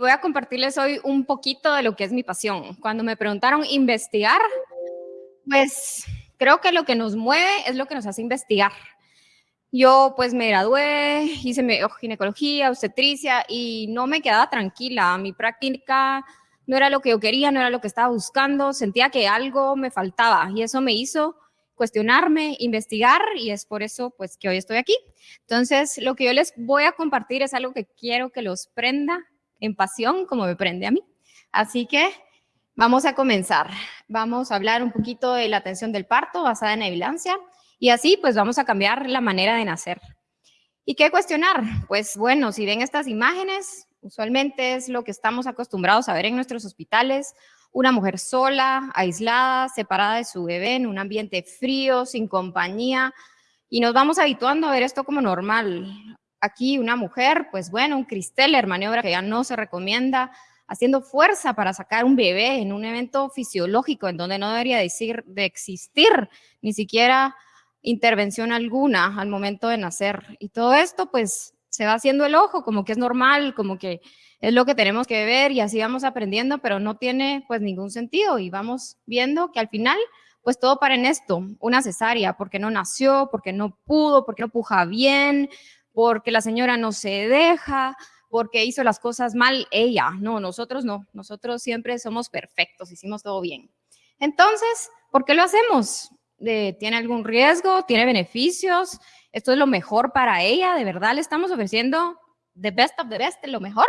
Voy a compartirles hoy un poquito de lo que es mi pasión. Cuando me preguntaron investigar, pues creo que lo que nos mueve es lo que nos hace investigar. Yo pues me gradué, hice ginecología, obstetricia y no me quedaba tranquila. Mi práctica no era lo que yo quería, no era lo que estaba buscando, sentía que algo me faltaba y eso me hizo cuestionarme, investigar y es por eso pues que hoy estoy aquí. Entonces, lo que yo les voy a compartir es algo que quiero que los prenda en pasión como me prende a mí. Así que vamos a comenzar. Vamos a hablar un poquito de la atención del parto basada en evidencia y así pues vamos a cambiar la manera de nacer. ¿Y qué cuestionar? Pues bueno, si ven estas imágenes, usualmente es lo que estamos acostumbrados a ver en nuestros hospitales, una mujer sola, aislada, separada de su bebé en un ambiente frío, sin compañía, y nos vamos habituando a ver esto como normal aquí una mujer, pues bueno, un Cristeller, maniobra que ya no se recomienda, haciendo fuerza para sacar un bebé en un evento fisiológico en donde no debería decir de existir ni siquiera intervención alguna al momento de nacer. Y todo esto pues se va haciendo el ojo, como que es normal, como que es lo que tenemos que ver y así vamos aprendiendo, pero no tiene pues ningún sentido y vamos viendo que al final pues todo para en esto, una cesárea, porque no nació, porque no pudo, porque no puja bien, porque la señora no se deja, porque hizo las cosas mal ella. No, nosotros no, nosotros siempre somos perfectos, hicimos todo bien. Entonces, ¿por qué lo hacemos? ¿Tiene algún riesgo? ¿Tiene beneficios? ¿Esto es lo mejor para ella? ¿De verdad le estamos ofreciendo the best of the best, lo mejor?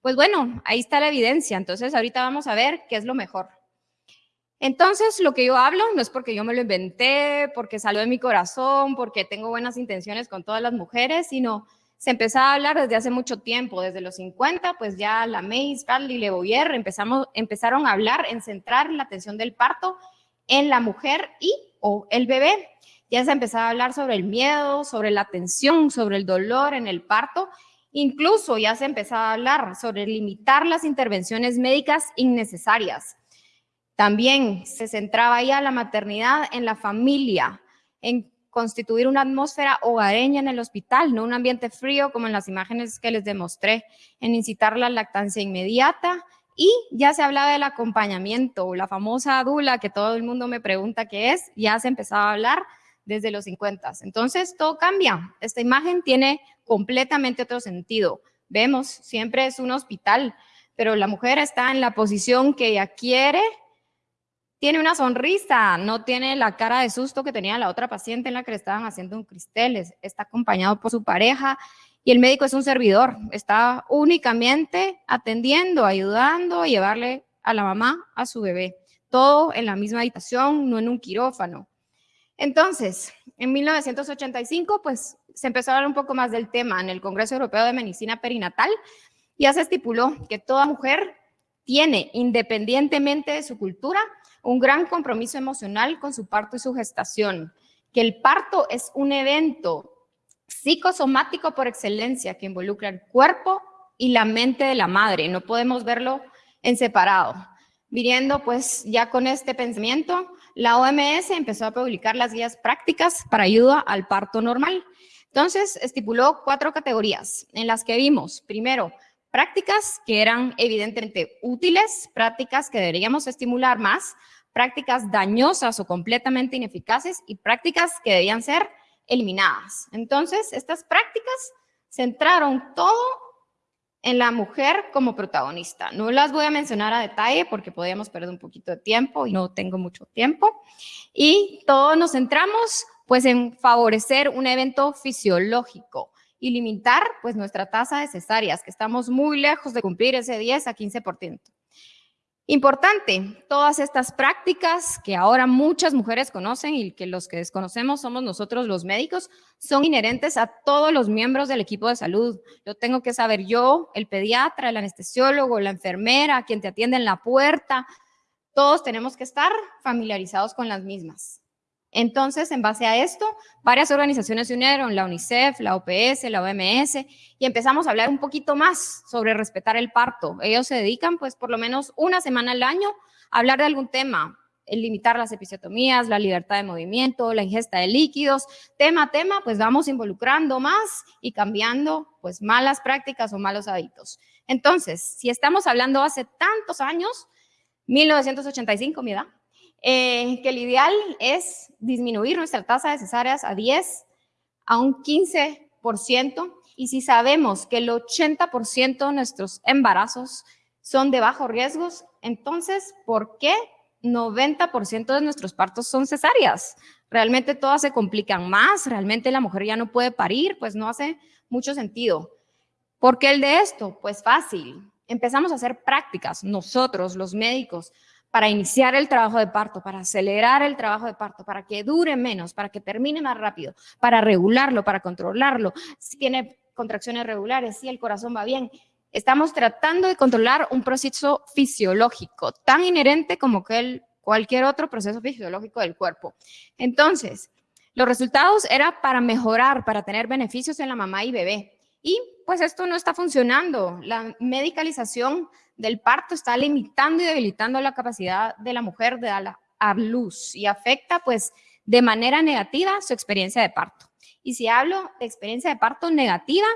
Pues bueno, ahí está la evidencia. Entonces, ahorita vamos a ver qué es lo mejor. Entonces, lo que yo hablo no es porque yo me lo inventé, porque salió de mi corazón, porque tengo buenas intenciones con todas las mujeres, sino se empezaba a hablar desde hace mucho tiempo, desde los 50, pues ya la Mays, Bradley, Le Boyer empezamos, empezaron a hablar en centrar la atención del parto en la mujer y o el bebé. Ya se empezaba a hablar sobre el miedo, sobre la tensión, sobre el dolor en el parto. Incluso ya se empezaba a hablar sobre limitar las intervenciones médicas innecesarias también se centraba ya la maternidad en la familia, en constituir una atmósfera hogareña en el hospital, no un ambiente frío como en las imágenes que les demostré, en incitar la lactancia inmediata y ya se hablaba del acompañamiento, la famosa dula que todo el mundo me pregunta qué es, ya se empezaba a hablar desde los 50. Entonces todo cambia, esta imagen tiene completamente otro sentido. Vemos, siempre es un hospital, pero la mujer está en la posición que ella quiere, tiene una sonrisa, no tiene la cara de susto que tenía la otra paciente en la que le estaban haciendo un cristal, está acompañado por su pareja y el médico es un servidor, está únicamente atendiendo, ayudando a llevarle a la mamá a su bebé, todo en la misma habitación, no en un quirófano. Entonces, en 1985, pues se empezó a hablar un poco más del tema. En el Congreso Europeo de Medicina Perinatal, ya se estipuló que toda mujer tiene, independientemente de su cultura, un gran compromiso emocional con su parto y su gestación, que el parto es un evento psicosomático por excelencia que involucra el cuerpo y la mente de la madre, no podemos verlo en separado. Viniendo pues ya con este pensamiento, la OMS empezó a publicar las guías prácticas para ayuda al parto normal. Entonces estipuló cuatro categorías en las que vimos, primero, prácticas que eran evidentemente útiles, prácticas que deberíamos estimular más, prácticas dañosas o completamente ineficaces y prácticas que debían ser eliminadas. Entonces, estas prácticas centraron todo en la mujer como protagonista. No las voy a mencionar a detalle porque podríamos perder un poquito de tiempo y no tengo mucho tiempo. Y todos nos centramos pues en favorecer un evento fisiológico, y limitar pues nuestra tasa de cesáreas, que estamos muy lejos de cumplir ese 10 a 15%. Importante, todas estas prácticas que ahora muchas mujeres conocen y que los que desconocemos somos nosotros los médicos, son inherentes a todos los miembros del equipo de salud. Lo tengo que saber yo, el pediatra, el anestesiólogo, la enfermera, quien te atiende en la puerta. Todos tenemos que estar familiarizados con las mismas. Entonces, en base a esto, varias organizaciones se unieron, la UNICEF, la OPS, la OMS, y empezamos a hablar un poquito más sobre respetar el parto. Ellos se dedican, pues, por lo menos una semana al año a hablar de algún tema. limitar las episiotomías, la libertad de movimiento, la ingesta de líquidos, tema a tema, pues vamos involucrando más y cambiando pues malas prácticas o malos hábitos. Entonces, si estamos hablando hace tantos años, 1985, mi edad, eh, que el ideal es disminuir nuestra tasa de cesáreas a 10, a un 15%, y si sabemos que el 80% de nuestros embarazos son de bajo riesgos, entonces, ¿por qué 90% de nuestros partos son cesáreas? Realmente todas se complican más, realmente la mujer ya no puede parir, pues no hace mucho sentido. ¿Por qué el de esto? Pues fácil. Empezamos a hacer prácticas, nosotros, los médicos, para iniciar el trabajo de parto, para acelerar el trabajo de parto, para que dure menos, para que termine más rápido, para regularlo, para controlarlo. Si tiene contracciones regulares, si el corazón va bien. Estamos tratando de controlar un proceso fisiológico tan inherente como cualquier otro proceso fisiológico del cuerpo. Entonces, los resultados era para mejorar, para tener beneficios en la mamá y bebé. Y pues esto no está funcionando. La medicalización del parto está limitando y debilitando la capacidad de la mujer de dar a luz y afecta pues de manera negativa su experiencia de parto. Y si hablo de experiencia de parto negativa,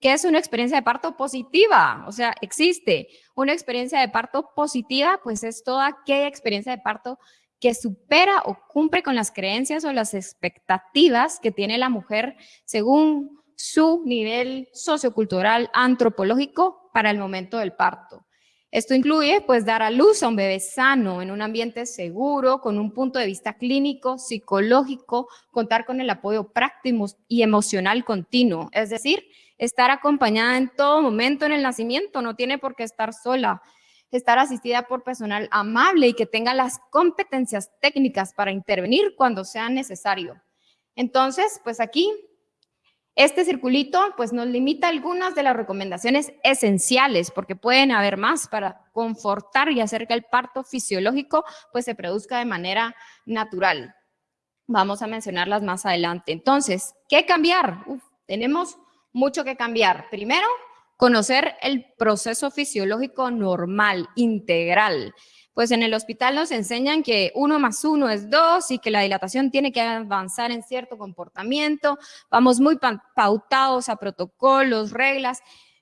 ¿qué es una experiencia de parto positiva? O sea, existe una experiencia de parto positiva, pues es toda aquella experiencia de parto que supera o cumple con las creencias o las expectativas que tiene la mujer según su nivel sociocultural antropológico para el momento del parto. Esto incluye pues dar a luz a un bebé sano en un ambiente seguro, con un punto de vista clínico, psicológico, contar con el apoyo práctico y emocional continuo, es decir, estar acompañada en todo momento en el nacimiento, no tiene por qué estar sola, estar asistida por personal amable y que tenga las competencias técnicas para intervenir cuando sea necesario. Entonces, pues aquí este circulito pues nos limita algunas de las recomendaciones esenciales porque pueden haber más para confortar y hacer que el parto fisiológico pues se produzca de manera natural. Vamos a mencionarlas más adelante. Entonces, ¿qué cambiar? tenemos mucho que cambiar. Primero, conocer el proceso fisiológico normal, integral pues en el hospital nos enseñan que uno más uno es dos y que la dilatación tiene que avanzar en cierto comportamiento. Vamos muy pautados a protocolos, reglas,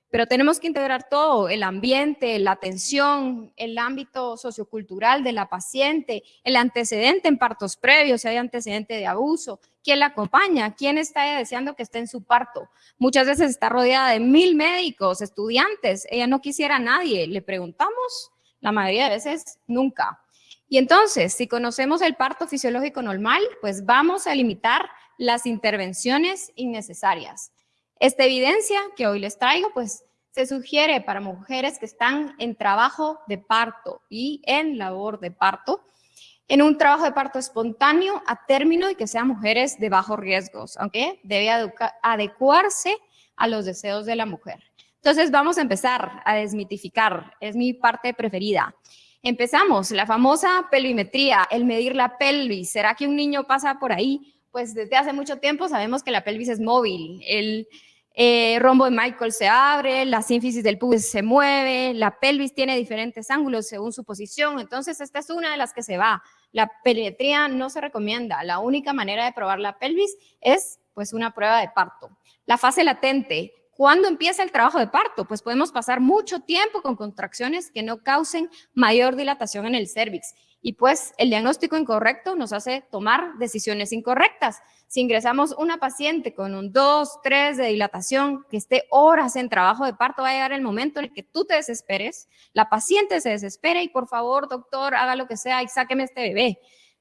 pero tenemos que integrar todo, el ambiente, la atención, el ámbito sociocultural de la paciente, el antecedente en partos previos, si hay antecedente de abuso, quién la acompaña, quién está deseando que esté en su parto. Muchas veces está rodeada de mil médicos, estudiantes, ella no quisiera a nadie, le preguntamos la mayoría de veces nunca. Y entonces, si conocemos el parto fisiológico normal, pues vamos a limitar las intervenciones innecesarias. Esta evidencia que hoy les traigo, pues se sugiere para mujeres que están en trabajo de parto y en labor de parto, en un trabajo de parto espontáneo a término y que sean mujeres de bajos riesgos, aunque debe adecuarse a los deseos de la mujer. Entonces vamos a empezar a desmitificar, es mi parte preferida. Empezamos, la famosa pelvimetría, el medir la pelvis. ¿Será que un niño pasa por ahí? Pues desde hace mucho tiempo sabemos que la pelvis es móvil. El eh, rombo de Michael se abre, la sínfisis del pubis se mueve, la pelvis tiene diferentes ángulos según su posición. Entonces esta es una de las que se va. La pelvimetría no se recomienda. La única manera de probar la pelvis es pues una prueba de parto. La fase latente, ¿Cuándo empieza el trabajo de parto? Pues podemos pasar mucho tiempo con contracciones que no causen mayor dilatación en el cervix. Y pues el diagnóstico incorrecto nos hace tomar decisiones incorrectas. Si ingresamos una paciente con un 2, 3 de dilatación, que esté horas en trabajo de parto, va a llegar el momento en el que tú te desesperes, la paciente se desespera y por favor, doctor, haga lo que sea y sáqueme este bebé.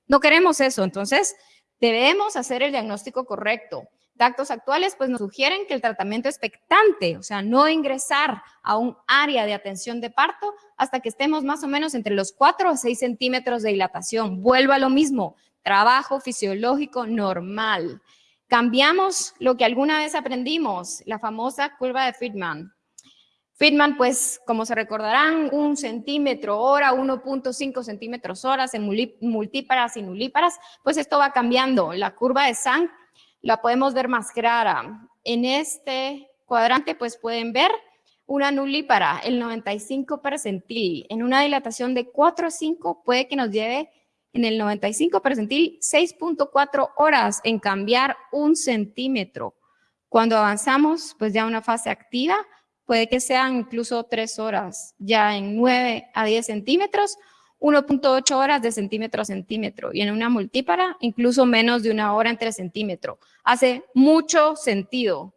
No queremos eso, entonces debemos hacer el diagnóstico correcto. Datos actuales pues nos sugieren que el tratamiento expectante, o sea, no ingresar a un área de atención de parto hasta que estemos más o menos entre los 4 a 6 centímetros de dilatación. Vuelvo a lo mismo, trabajo fisiológico normal. Cambiamos lo que alguna vez aprendimos, la famosa curva de Friedman. Friedman, pues, como se recordarán, un centímetro hora, 1.5 centímetros horas en multíparas y nulíparas, pues esto va cambiando. La curva de Sang la podemos ver más clara. En este cuadrante pues pueden ver una nulípara, el 95 percentil. En una dilatación de 4 a 5 puede que nos lleve En el 95 percentil, 6.4 horas en cambiar un centímetro. Cuando avanzamos, pues ya una fase activa, puede que sean incluso 3 horas, ya en 9 a 10 centímetros, 1.8 horas de centímetro a centímetro y en una multípara incluso menos de una hora entre centímetro. Hace mucho sentido.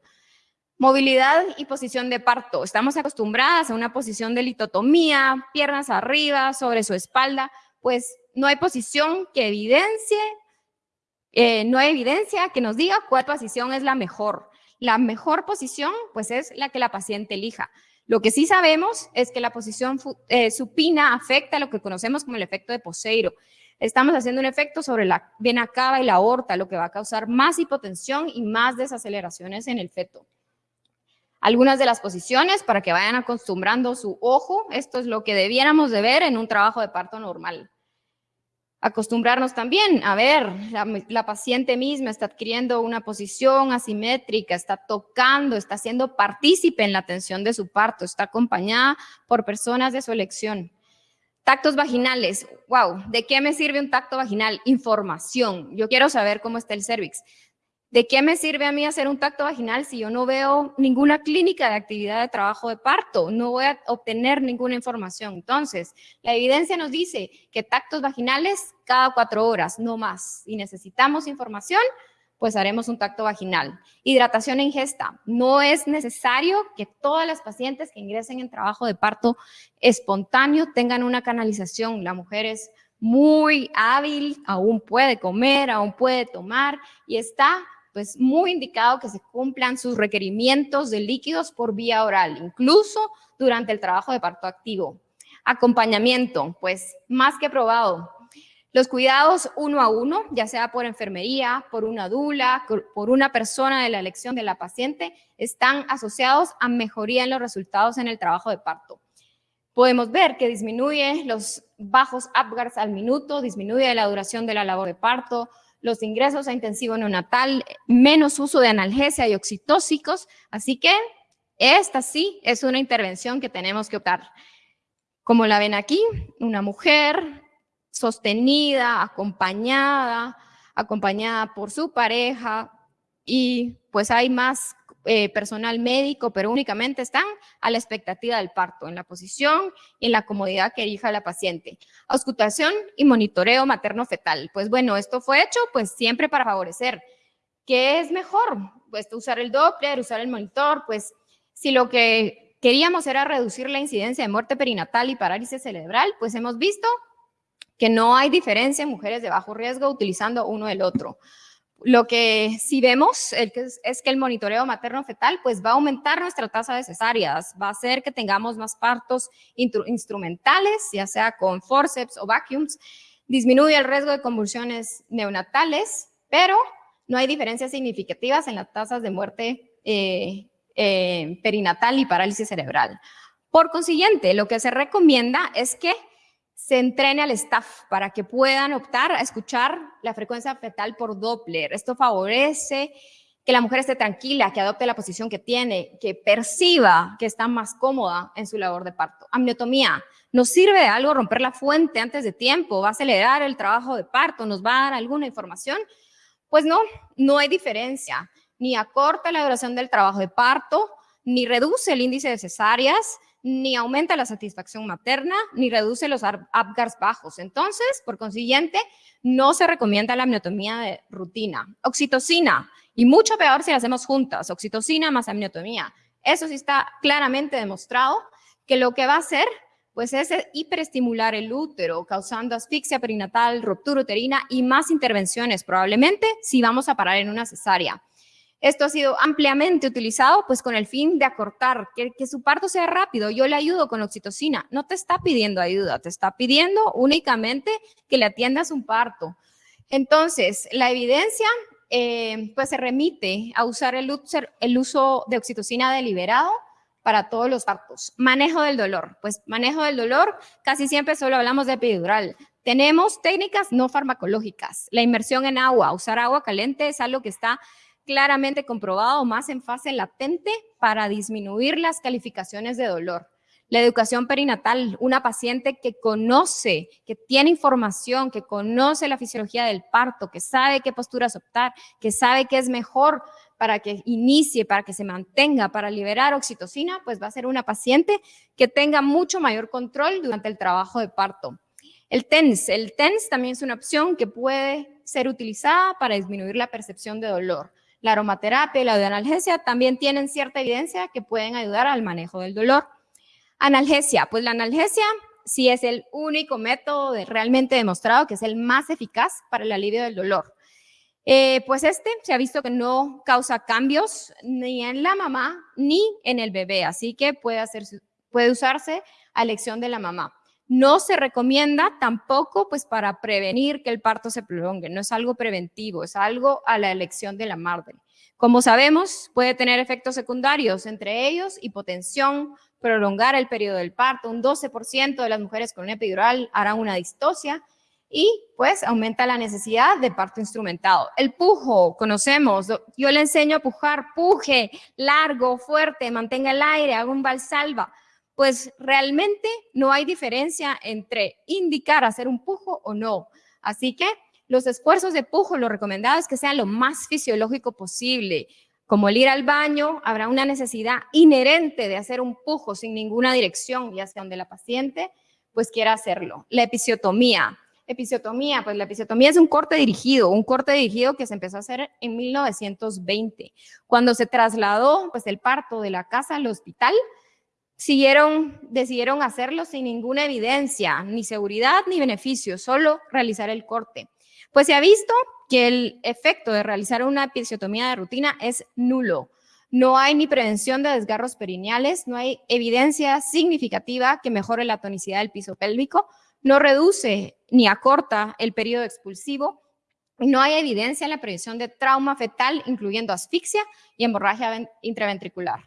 Movilidad y posición de parto. Estamos acostumbradas a una posición de litotomía, piernas arriba, sobre su espalda, pues no hay posición que evidencie, eh, no hay evidencia que nos diga cuál posición es la mejor. La mejor posición, pues, es la que la paciente elija. Lo que sí sabemos es que la posición eh, supina afecta lo que conocemos como el efecto de Poseiro. Estamos haciendo un efecto sobre la vena cava y la aorta, lo que va a causar más hipotensión y más desaceleraciones en el feto. Algunas de las posiciones para que vayan acostumbrando su ojo, esto es lo que debiéramos de ver en un trabajo de parto normal acostumbrarnos también a ver, la, paciente misma está adquiriendo una posición asimétrica, está tocando, está siendo partícipe en la atención de su parto, está acompañada por personas de su elección. Tactos vaginales, wow, ¿de qué me sirve un tacto vaginal? Información, yo quiero saber cómo está el cervix. ¿De qué me sirve a mí hacer un tacto vaginal si yo no veo ninguna clínica de actividad de trabajo de parto? No voy a obtener ninguna información. Entonces, la evidencia nos dice que tactos vaginales cada cuatro horas, no más. Si necesitamos información, pues haremos un tacto vaginal. Hidratación e ingesta. No es necesario que todas las pacientes que ingresen en trabajo de parto espontáneo tengan una canalización. La mujer es muy hábil, aún puede comer, aún puede tomar y está pues muy indicado que se cumplan sus requerimientos de líquidos por vía oral, incluso durante el trabajo de parto activo. Acompañamiento, pues más que probado. Los cuidados uno a uno, ya sea por enfermería, por una dula, por una persona de la elección de la paciente, están asociados a mejoría en los resultados en el trabajo de parto. Podemos ver que disminuye los bajos Apgars al minuto, disminuye la duración de la labor de parto, los ingresos a intensivo neonatal, menos uso de analgesia y oxitóxicos, así que esta sí es una intervención que tenemos que optar. Como la ven aquí, una mujer sostenida, acompañada, acompañada por su pareja y pues hay más eh, personal médico, pero únicamente están a la expectativa del parto, en la posición y en la comodidad que elija la paciente. Auscultación y monitoreo materno-fetal. Pues bueno, esto fue hecho pues siempre para favorecer. ¿Qué es mejor? Pues usar el Doppler, usar el monitor, pues si lo que queríamos era reducir la incidencia de muerte perinatal y parálisis cerebral, pues hemos visto que no hay diferencia en mujeres de bajo riesgo utilizando uno del otro. Lo que sí vemos es que el monitoreo materno-fetal pues va a aumentar nuestra tasa de cesáreas, va a hacer que tengamos más partos instrumentales, ya sea con forceps o vacuums, disminuye el riesgo de convulsiones neonatales, pero no hay diferencias significativas en las tasas de muerte eh, eh, perinatal y parálisis cerebral. Por consiguiente, lo que se recomienda es que se entrene al staff para que puedan optar a escuchar la frecuencia fetal por Doppler. Esto favorece que la mujer esté tranquila, que adopte la posición que tiene, que perciba que está más cómoda en su labor de parto. Amniotomía. ¿Nos sirve de algo romper la fuente antes de tiempo? ¿Va a acelerar el trabajo de parto? ¿Nos va a dar alguna información? Pues no, no hay diferencia. Ni acorta la duración del trabajo de parto, ni reduce el índice de cesáreas, ni aumenta la satisfacción materna, ni reduce los Apgars bajos. Entonces, por consiguiente, no se recomienda la amniotomía de rutina. Oxitocina, y mucho peor si la hacemos juntas, oxitocina más amniotomía. Eso sí está claramente demostrado que lo que va a hacer pues es hiperestimular el útero, causando asfixia perinatal, ruptura uterina y más intervenciones, probablemente si vamos a parar en una cesárea. Esto ha sido ampliamente utilizado pues con el fin de acortar, que, su parto sea rápido. Yo le ayudo con oxitocina. No te está pidiendo ayuda, te está pidiendo únicamente que le atiendas un parto. Entonces, la evidencia eh, pues se remite a usar el, el uso de oxitocina deliberado para todos los partos. Manejo del dolor. Pues manejo del dolor, casi siempre solo hablamos de epidural. Tenemos técnicas no farmacológicas. La inmersión en agua, usar agua caliente es algo que está claramente comprobado más en fase latente para disminuir las calificaciones de dolor. La educación perinatal, una paciente que conoce, que tiene información, que conoce la fisiología del parto, que sabe qué posturas optar, que sabe qué es mejor para que inicie, para que se mantenga, para liberar oxitocina, pues va a ser una paciente que tenga mucho mayor control durante el trabajo de parto. El TENS, el TENS también es una opción que puede ser utilizada para disminuir la percepción de dolor. La aromaterapia y la analgesia también tienen cierta evidencia que pueden ayudar al manejo del dolor. Analgesia, pues la analgesia sí es el único método realmente demostrado que es el más eficaz para el alivio del dolor. Eh, pues este se ha visto que no causa cambios ni en la mamá ni en el bebé, así que puede, puede usarse a elección de la mamá. No se recomienda tampoco pues para prevenir que el parto se prolongue, no es algo preventivo, es algo a la elección de la madre. Como sabemos, puede tener efectos secundarios, entre ellos hipotensión, prolongar el periodo del parto, un 12% de las mujeres con una epidural harán una distosia y pues aumenta la necesidad de parto instrumentado. El pujo, conocemos, yo le enseño a pujar, puje, largo, fuerte, mantenga el aire, haga un valsalva, pues realmente no hay diferencia entre indicar hacer un pujo o no. Así que los esfuerzos de pujo, lo recomendado es que sean lo más fisiológico posible. Como el ir al baño, habrá una necesidad inherente de hacer un pujo sin ninguna dirección, ya sea donde la paciente pues quiera hacerlo. La episiotomía. Episiotomía, pues la episiotomía es un corte dirigido, un corte dirigido que se empezó a hacer en 1920. Cuando se trasladó pues el parto de la casa al hospital, siguieron, decidieron hacerlo sin ninguna evidencia, ni seguridad ni beneficio, solo realizar el corte. Pues se ha visto que el efecto de realizar una episiotomía de rutina es nulo. No hay ni prevención de desgarros perineales, no hay evidencia significativa que mejore la tonicidad del piso pélvico, no reduce ni acorta el periodo expulsivo, no hay evidencia en la prevención de trauma fetal, incluyendo asfixia y hemorragia intraventricular.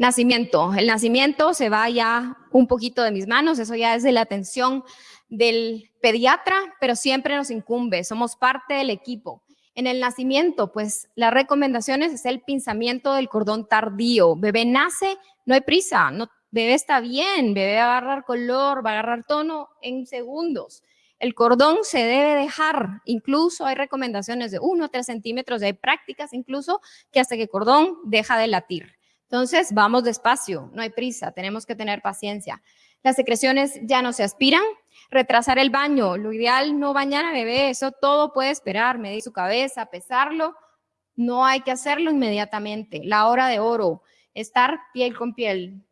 Nacimiento. El nacimiento se va ya un poquito de mis manos, eso ya es de la atención del pediatra, pero siempre nos incumbe, somos parte del equipo. En el nacimiento, pues las recomendaciones es el pinzamiento del cordón tardío. Bebé nace, no hay prisa, no, bebé está bien, bebé va a agarrar color, va a agarrar tono en segundos. El cordón se debe dejar, incluso hay recomendaciones de 1 o 3 centímetros, hay prácticas incluso que hasta que el cordón deja de latir. Entonces, vamos despacio, no hay prisa, tenemos que tener paciencia. Las secreciones ya no se aspiran. Retrasar el baño, lo ideal no bañar a bebé, eso todo puede esperar, medir su cabeza, pesarlo, no hay que hacerlo inmediatamente. La hora de oro, estar piel con piel,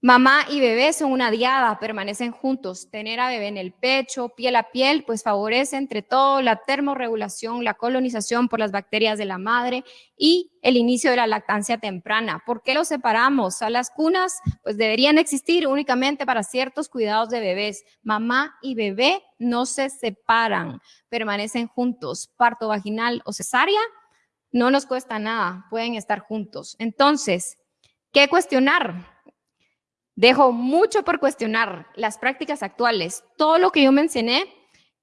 Mamá y bebé son una diada, permanecen juntos. Tener a bebé en el pecho, piel a piel, pues favorece entre todo la termorregulación, la colonización por las bacterias de la madre y el inicio de la lactancia temprana. ¿Por qué los separamos? A las cunas, pues deberían existir únicamente para ciertos cuidados de bebés. Mamá y bebé no se separan, permanecen juntos. Parto vaginal o cesárea, no nos cuesta nada, pueden estar juntos. Entonces, ¿qué cuestionar? Dejo mucho por cuestionar las prácticas actuales. Todo lo que yo mencioné,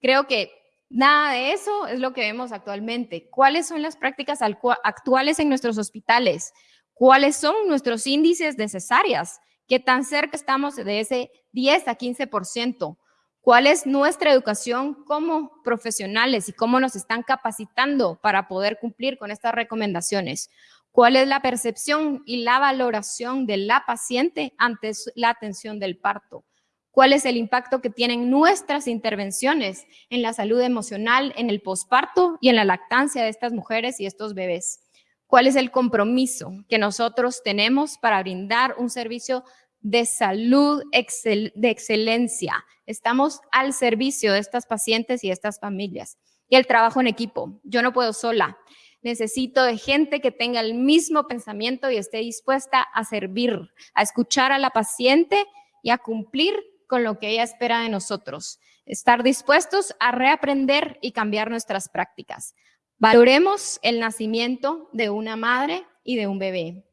creo que nada de eso es lo que vemos actualmente. ¿Cuáles son las prácticas actuales en nuestros hospitales? ¿Cuáles son nuestros índices de cesáreas? ¿Qué tan cerca estamos de ese 10 a 15%? ¿Cuál es nuestra educación como profesionales y cómo nos están capacitando para poder cumplir con estas recomendaciones? ¿Cuál es la percepción y la valoración de la paciente ante la atención del parto? ¿Cuál es el impacto que tienen nuestras intervenciones en la salud emocional, en el posparto y en la lactancia de estas mujeres y estos bebés? ¿Cuál es el compromiso que nosotros tenemos para brindar un servicio de salud de excelencia? Estamos al servicio de estas pacientes y estas familias. Y el trabajo en equipo. Yo no puedo sola necesito de gente que tenga el mismo pensamiento y esté dispuesta a servir, a escuchar a la paciente y a cumplir con lo que ella espera de nosotros. Estar dispuestos a reaprender y cambiar nuestras prácticas. Valoremos el nacimiento de una madre y de un bebé.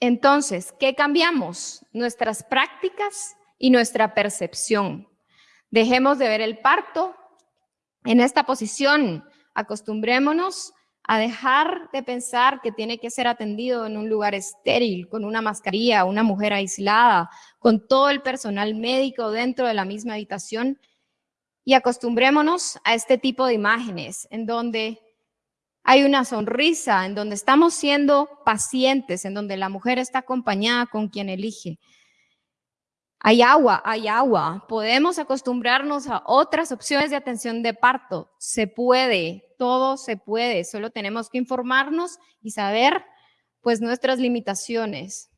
Entonces, ¿qué cambiamos? Nuestras prácticas y nuestra percepción. Dejemos de ver el parto en esta posición, acostumbrémonos a dejar de pensar que tiene que ser atendido en un lugar estéril, con una mascarilla, una mujer aislada, con todo el personal médico dentro de la misma habitación y acostumbrémonos a este tipo de imágenes en donde hay una sonrisa, en donde estamos siendo pacientes, en donde la mujer está acompañada con quien elige. Hay agua, hay agua. Podemos acostumbrarnos a otras opciones de atención de parto. Se puede, todo se puede. Solo tenemos que informarnos y saber pues nuestras limitaciones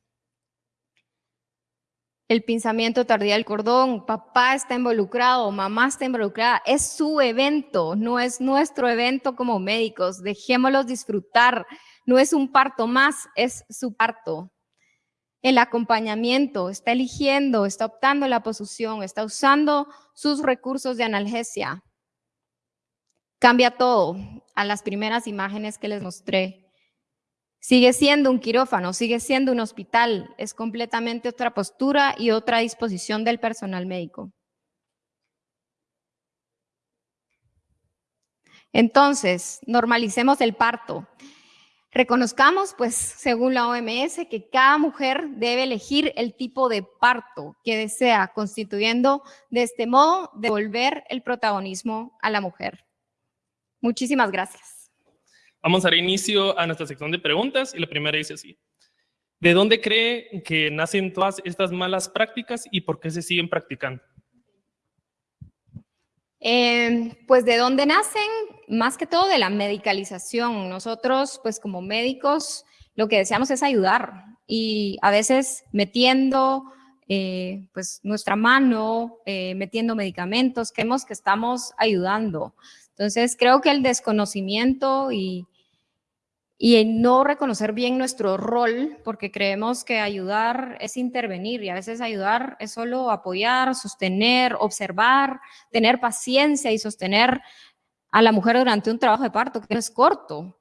el pensamiento tardía del cordón, papá está involucrado, mamá está involucrada, es su evento, no es nuestro evento como médicos, dejémoslos disfrutar, no es un parto más, es su parto. El acompañamiento, está eligiendo, está optando la posición, está usando sus recursos de analgesia. Cambia todo a las primeras imágenes que les mostré. Sigue siendo un quirófano, sigue siendo un hospital, es completamente otra postura y otra disposición del personal médico. Entonces, normalicemos el parto. Reconozcamos, pues, según la OMS, que cada mujer debe elegir el tipo de parto que desea, constituyendo de este modo devolver el protagonismo a la mujer. Muchísimas gracias. Vamos a dar inicio a nuestra sección de preguntas y la primera dice así. ¿De dónde cree que nacen todas estas malas prácticas y por qué se siguen practicando? Eh, pues de dónde nacen, más que todo de la medicalización. Nosotros, pues como médicos, lo que deseamos es ayudar y a veces metiendo eh, pues nuestra mano, eh, metiendo medicamentos, creemos que estamos ayudando. Entonces creo que el desconocimiento y, y en no reconocer bien nuestro rol, porque creemos que ayudar es intervenir y a veces ayudar es solo apoyar, sostener, observar, tener paciencia y sostener a la mujer durante un trabajo de parto que no es corto.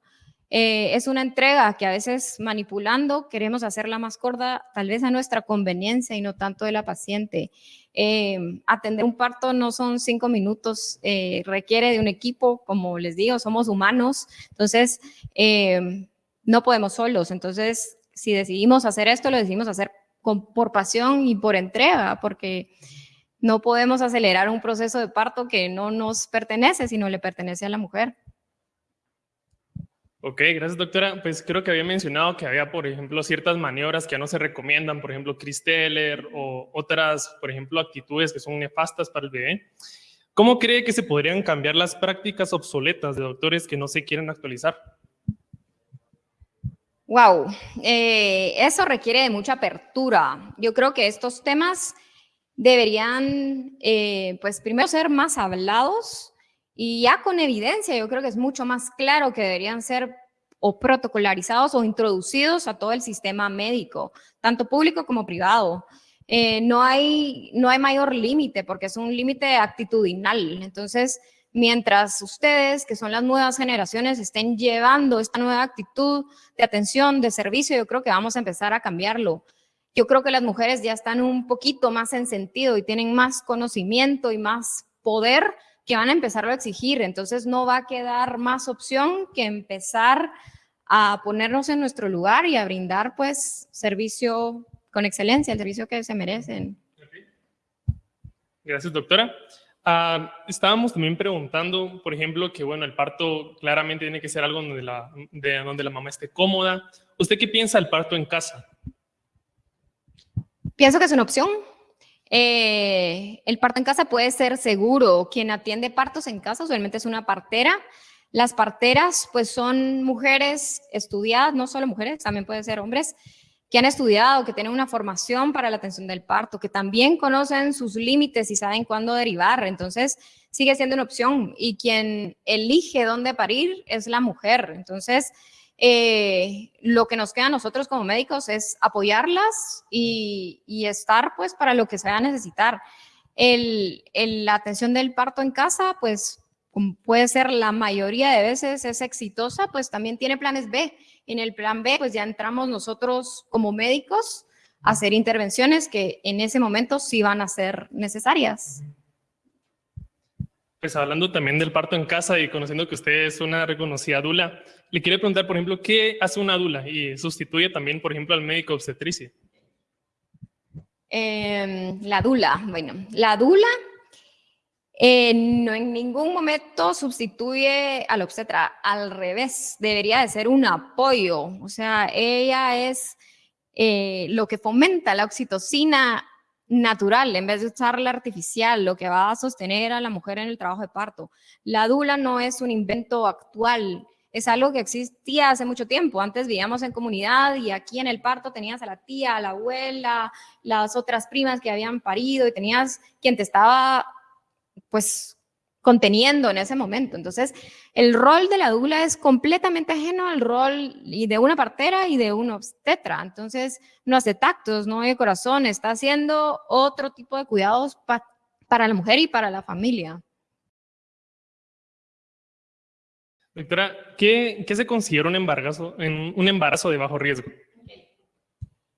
Eh, es una entrega que a veces manipulando queremos hacerla más corta, tal vez a nuestra conveniencia y no tanto de la paciente. Eh, atender un parto no son cinco minutos, eh, requiere de un equipo, como les digo, somos humanos, entonces no podemos solos. Entonces, si decidimos hacer esto, lo decidimos hacer con, por pasión y por entrega, porque no podemos acelerar un proceso de parto que no nos pertenece, sino le pertenece a la mujer. Ok, gracias doctora. Pues creo que había mencionado que había, por ejemplo, ciertas maniobras que no se recomiendan, por ejemplo, Chris Teller o otras, por ejemplo, actitudes que son nefastas para el bebé. ¿Cómo cree que se podrían cambiar las prácticas obsoletas de doctores que no se quieren actualizar? Wow, eh, eso requiere de mucha apertura. Yo creo que estos temas deberían, eh, pues primero ser más hablados y ya con evidencia, yo creo que es mucho más claro que deberían ser o protocolarizados o introducidos a todo el sistema médico, tanto público como privado. Eh, no, hay, no hay mayor límite porque es un límite actitudinal. Entonces, mientras ustedes, que son las nuevas generaciones, estén llevando esta nueva actitud de atención, de servicio, yo creo que vamos a empezar a cambiarlo. Yo creo que las mujeres ya están un poquito más en sentido y tienen más conocimiento y más poder que van a empezarlo a exigir. Entonces no va a quedar más opción que empezar a ponernos en nuestro lugar y a brindar pues servicio con excelencia, el servicio que se merecen. Gracias, doctora. Ah, estábamos también preguntando, por ejemplo, que bueno, el parto claramente tiene que ser algo donde la, de, donde la mamá esté cómoda. ¿Usted qué piensa del parto en casa? Pienso que es una opción. Eh, el parto en casa puede ser seguro. Quien atiende partos en casa usualmente es una partera. Las parteras pues son mujeres estudiadas, no solo mujeres, también pueden ser hombres, que han estudiado, que tienen una formación para la atención del parto, que también conocen sus límites y saben cuándo derivar. Entonces, sigue siendo una opción. Y quien elige dónde parir es la mujer. Entonces, eh, lo que nos queda a nosotros como médicos es apoyarlas y, estar pues para lo que se va a necesitar. El, la atención del parto en casa, pues puede ser la mayoría de veces es exitosa, pues también tiene planes B. En el plan B, pues ya entramos nosotros como médicos a hacer intervenciones que en ese momento sí van a ser necesarias. Pues hablando también del parto en casa y conociendo que usted es una reconocida dula, le quiero preguntar, por ejemplo, ¿qué hace una dula y sustituye también, por ejemplo, al médico obstetricia? Em, la dula, bueno, la dula eh, no en ningún momento sustituye al obstetra, al revés, debería de ser un apoyo, o sea, ella es eh, lo que fomenta la oxitocina natural en vez de usar la artificial, lo que va a sostener a la mujer en el trabajo de parto. La dula no es un invento actual, es algo que existía hace mucho tiempo. Antes vivíamos en comunidad y aquí en el parto tenías a la tía, a la abuela, las otras primas que habían parido y tenías quien te estaba pues conteniendo en ese momento. Entonces, el rol de la dula es completamente ajeno al rol y de una partera y de un obstetra. Entonces, no hace tactos, no hay corazón, está haciendo otro tipo de cuidados para la mujer y para la familia. Doctora, ¿qué, se considera un embarazo, un embarazo de bajo riesgo?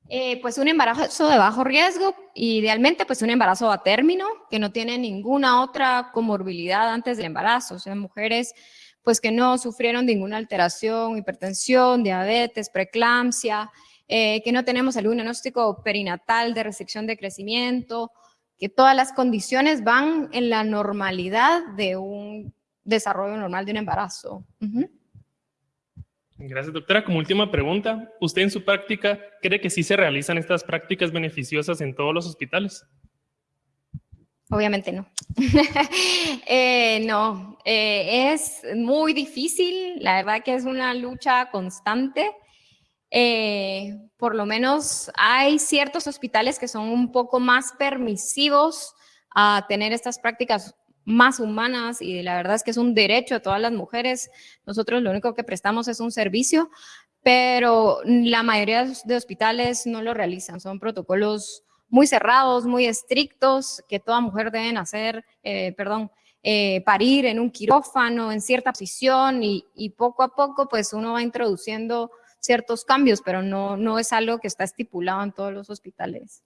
Eh, pues un embarazo de bajo riesgo, idealmente pues un embarazo a término, que no tiene ninguna otra comorbilidad antes del embarazo, o sea, mujeres pues que no sufrieron ninguna alteración, hipertensión, diabetes, preeclampsia, eh, que no tenemos algún diagnóstico perinatal de restricción de crecimiento, que todas las condiciones van en la normalidad de un desarrollo normal de un embarazo. Gracias, doctora. Como última pregunta, ¿usted en su práctica cree que sí se realizan estas prácticas beneficiosas en todos los hospitales? Obviamente no. Eh, no, eh, es muy difícil, la verdad que es una lucha constante. Eh, por lo menos hay ciertos hospitales que son un poco más permisivos a tener estas prácticas más humanas y la verdad es que es un derecho de todas las mujeres. Nosotros lo único que prestamos es un servicio, pero la mayoría de hospitales no lo realizan. Son protocolos muy cerrados, muy estrictos, que toda mujer debe hacer, eh, perdón, eh, parir en un quirófano, en cierta posición y, y, poco a poco pues uno va introduciendo ciertos cambios, pero no, no es algo que está estipulado en todos los hospitales.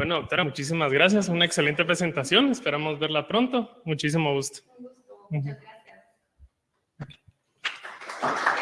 Bueno, doctora, muchísimas gracias. Una excelente presentación. Esperamos verla pronto. Muchísimo gusto. Un gusto. Muchas gracias.